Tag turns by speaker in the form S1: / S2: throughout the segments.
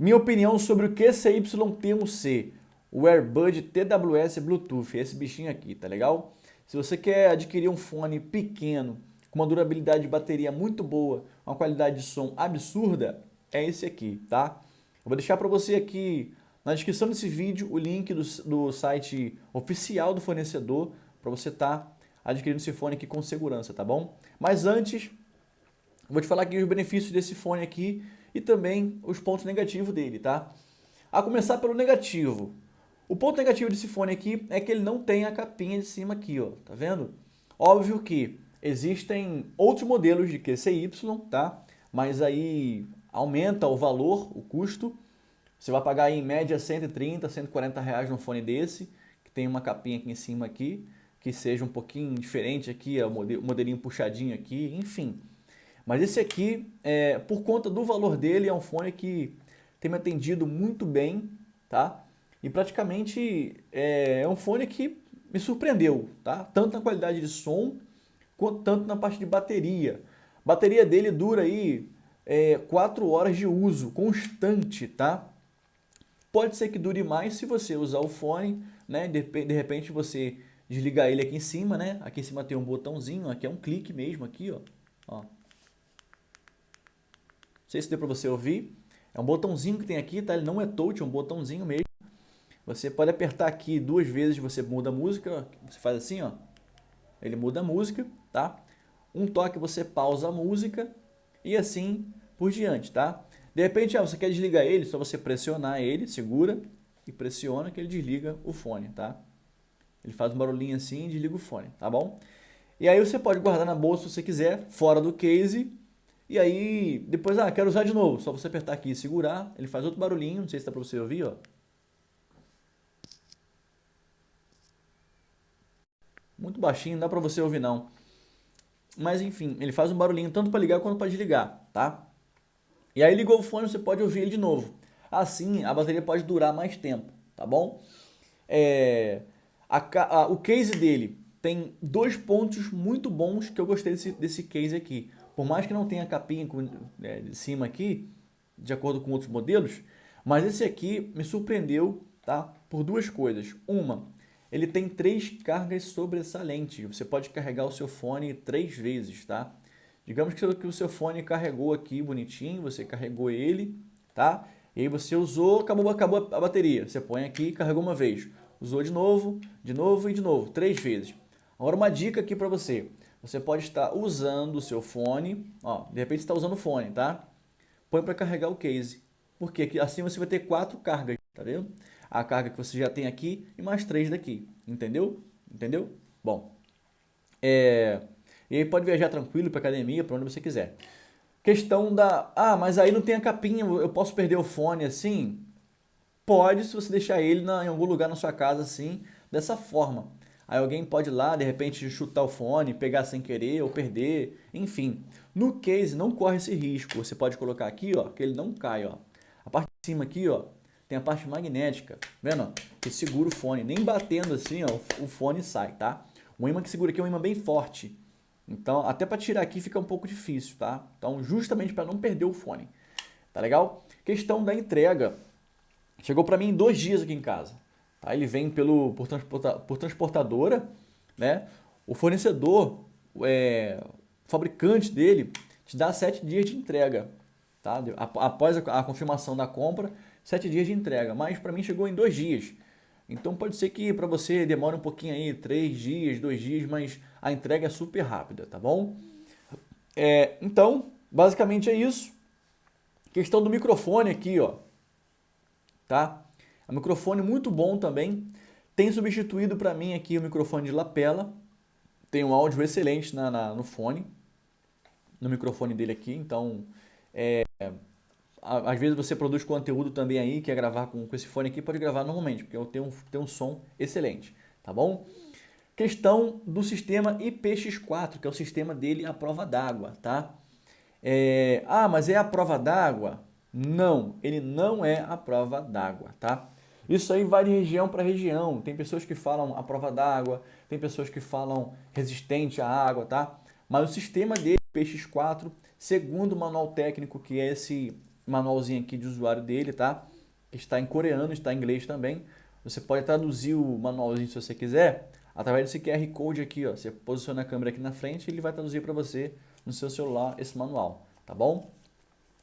S1: Minha opinião sobre o QCY-T1C, o Airbud TWS Bluetooth, esse bichinho aqui, tá legal? Se você quer adquirir um fone pequeno, com uma durabilidade de bateria muito boa, uma qualidade de som absurda, é esse aqui, tá? Eu vou deixar para você aqui na descrição desse vídeo o link do, do site oficial do fornecedor para você estar tá adquirindo esse fone aqui com segurança, tá bom? Mas antes, vou te falar aqui os benefícios desse fone aqui e também os pontos negativos dele, tá? A começar pelo negativo. O ponto negativo desse fone aqui é que ele não tem a capinha de cima aqui, ó, tá vendo? Óbvio que existem outros modelos de QCY, tá? Mas aí aumenta o valor, o custo. Você vai pagar em média 130, 140 reais num fone desse, que tem uma capinha aqui em cima aqui, que seja um pouquinho diferente aqui, o modelinho puxadinho aqui, enfim. Mas esse aqui, é, por conta do valor dele, é um fone que tem me atendido muito bem, tá? E praticamente é, é um fone que me surpreendeu, tá? Tanto na qualidade de som, quanto tanto na parte de bateria. A bateria dele dura aí é, 4 horas de uso constante, tá? Pode ser que dure mais se você usar o fone, né? De, de repente você desligar ele aqui em cima, né? Aqui em cima tem um botãozinho, aqui é um clique mesmo, aqui, ó. ó sei se deu para você ouvir. É um botãozinho que tem aqui, tá? Ele não é touch, é um botãozinho mesmo. Você pode apertar aqui duas vezes, você muda a música. Você faz assim, ó. Ele muda a música, tá? Um toque você pausa a música e assim por diante, tá? De repente, ah, você quer desligar ele, só você pressionar ele, segura e pressiona que ele desliga o fone, tá? Ele faz um barulhinho assim e desliga o fone, tá bom? E aí você pode guardar na bolsa se você quiser, fora do case e aí, depois, ah, quero usar de novo. Só você apertar aqui e segurar, ele faz outro barulhinho, não sei se dá para você ouvir, ó. Muito baixinho, não dá para você ouvir não. Mas enfim, ele faz um barulhinho tanto para ligar quanto para desligar, tá? E aí ligou o fone, você pode ouvir ele de novo. Assim, a bateria pode durar mais tempo, tá bom? É, a, a, o case dele tem dois pontos muito bons que eu gostei desse, desse case aqui. Por mais que não tenha capinha é, de cima aqui, de acordo com outros modelos, mas esse aqui me surpreendeu tá? por duas coisas. Uma, ele tem três cargas sobressalentes. Você pode carregar o seu fone três vezes, tá? Digamos que o seu fone carregou aqui bonitinho, você carregou ele, tá? E aí você usou, acabou, acabou a bateria. Você põe aqui, carregou uma vez. Usou de novo, de novo e de novo, três vezes. Agora uma dica aqui para você você pode estar usando o seu fone, ó, de repente está usando o fone, tá? Põe para carregar o case, porque assim você vai ter quatro cargas, tá vendo? A carga que você já tem aqui e mais três daqui, entendeu? Entendeu? Bom, é... e aí pode viajar tranquilo para academia, para onde você quiser. Questão da, ah, mas aí não tem a capinha, eu posso perder o fone assim? Pode, se você deixar ele na, em algum lugar na sua casa assim, dessa forma. Aí alguém pode ir lá, de repente, chutar o fone, pegar sem querer ou perder, enfim. No case, não corre esse risco. Você pode colocar aqui, ó, que ele não cai, ó. A parte de cima aqui, ó, tem a parte magnética, vendo? Que segura o fone. Nem batendo assim, ó, o fone sai, tá? O imã que segura aqui é um imã bem forte. Então, até para tirar aqui fica um pouco difícil, tá? Então, justamente para não perder o fone. Tá legal? Questão da entrega. Chegou para mim em dois dias aqui em casa. Tá? Ele vem pelo, por, transporta, por transportadora, né? O fornecedor, é, o fabricante dele, te dá sete dias de entrega. Tá? Após a, a confirmação da compra, sete dias de entrega. Mas para mim chegou em dois dias. Então pode ser que para você demore um pouquinho aí, três dias, dois dias, mas a entrega é super rápida, tá bom? É, então, basicamente é isso. Questão do microfone aqui, ó. Tá? É um microfone muito bom também. Tem substituído para mim aqui o microfone de lapela. Tem um áudio excelente na, na, no fone, no microfone dele aqui. Então, é, às vezes você produz conteúdo também aí, quer gravar com, com esse fone aqui, pode gravar normalmente, porque eu tenho um, tenho um som excelente, tá bom? Questão do sistema IPX4, que é o sistema dele à prova d'água, tá? É, ah, mas é a prova d'água? Não, ele não é a prova d'água, tá? Isso aí vai de região para região. Tem pessoas que falam a prova d'água, tem pessoas que falam resistente à água, tá? Mas o sistema dele, PX4, segundo o manual técnico, que é esse manualzinho aqui de usuário dele, tá? Está em coreano, está em inglês também. Você pode traduzir o manualzinho se você quiser, através desse QR Code aqui, ó. Você posiciona a câmera aqui na frente e ele vai traduzir para você no seu celular esse manual, tá bom?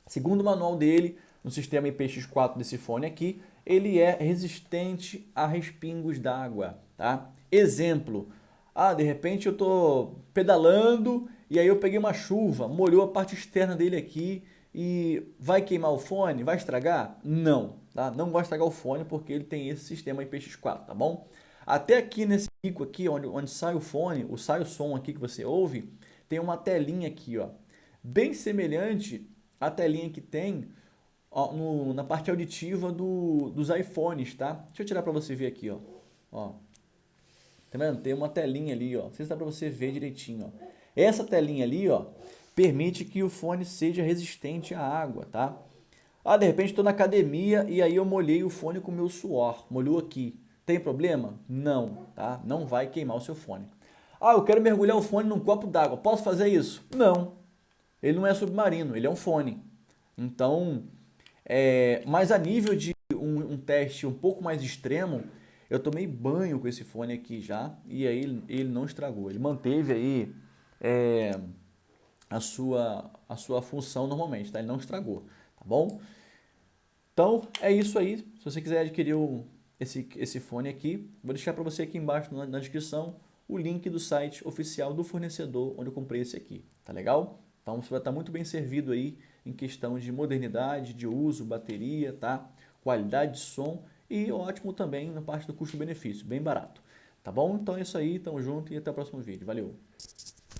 S1: Segundo o manual dele, no sistema IPX4 desse fone aqui, ele é resistente a respingos d'água, tá? Exemplo, ah, de repente eu tô pedalando e aí eu peguei uma chuva, molhou a parte externa dele aqui e vai queimar o fone? Vai estragar? Não, tá? Não vai estragar o fone porque ele tem esse sistema IPX4, tá bom? Até aqui nesse pico aqui, onde, onde sai o fone, o sai o som aqui que você ouve, tem uma telinha aqui, ó. Bem semelhante à telinha que tem ó, no, na parte auditiva do, dos iPhones, tá? Deixa eu tirar para você ver aqui, ó. ó. Tá vendo? Tem uma telinha ali, ó. Não sei se dá para você ver direitinho, ó. Essa telinha ali, ó, permite que o fone seja resistente à água, tá? Ah, de repente estou na academia e aí eu molhei o fone com o meu suor, molhou aqui. Tem problema? Não, tá? Não vai queimar o seu fone. Ah, eu quero mergulhar o fone num copo d'água. Posso fazer isso? Não. Ele não é submarino, ele é um fone. Então, é, mas a nível de um, um, teste um pouco mais extremo, eu tomei banho com esse fone aqui já e aí ele, ele não estragou. Ele manteve aí é, a, sua, a sua função normalmente, tá? Ele não estragou, tá bom? Então, é isso aí. Se você quiser adquirir o, esse, esse fone aqui, vou deixar para você aqui embaixo na, na descrição o link do site oficial do fornecedor onde eu comprei esse aqui, tá legal? Então você vai estar muito bem servido aí em questão de modernidade, de uso, bateria, tá? Qualidade de som e ótimo também na parte do custo-benefício, bem barato. Tá bom? Então é isso aí, tamo junto e até o próximo vídeo. Valeu!